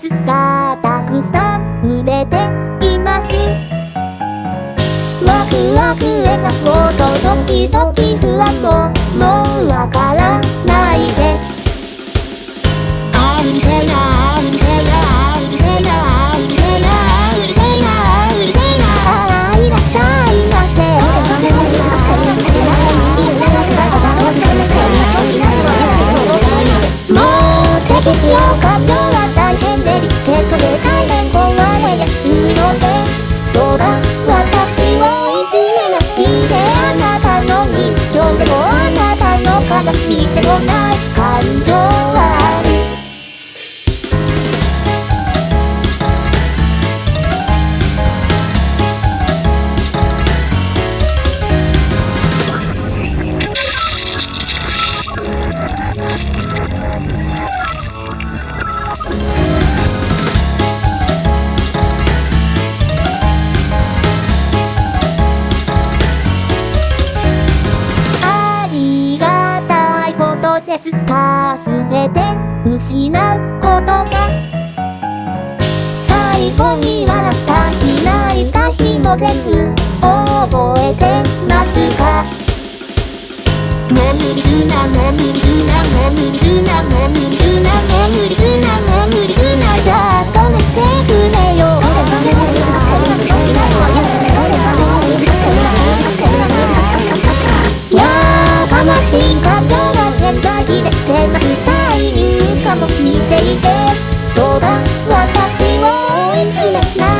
スがたくさん売れています。ワクワク笑とドキドキふわもたの鏡でもない感情はですすべて失うことが最後に笑った日泣いた日も全部覚えてますか？眠るな眠るな眠るな眠るな眠るな眠るなじゃあ止めてくれよやー悲しい感情が現在でてます再入荷も見ていて。どうだ？私を追い詰めない。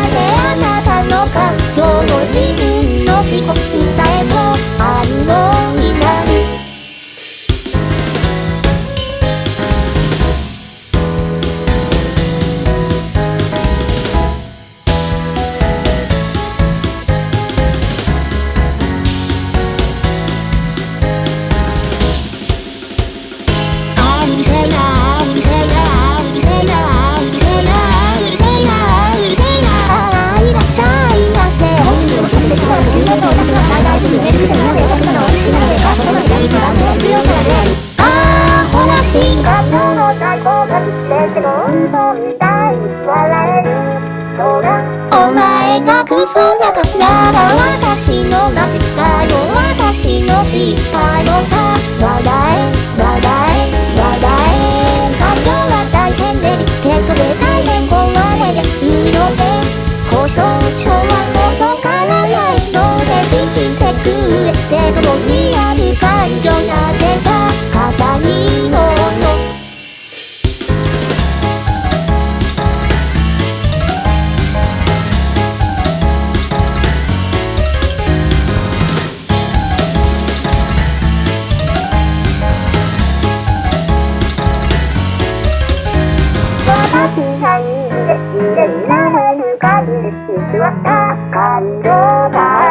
お前がクソだから私の間違いを私の失敗をさ笑え 시간이 이제 이제 이나를 누가 믿을 수 없다 간다.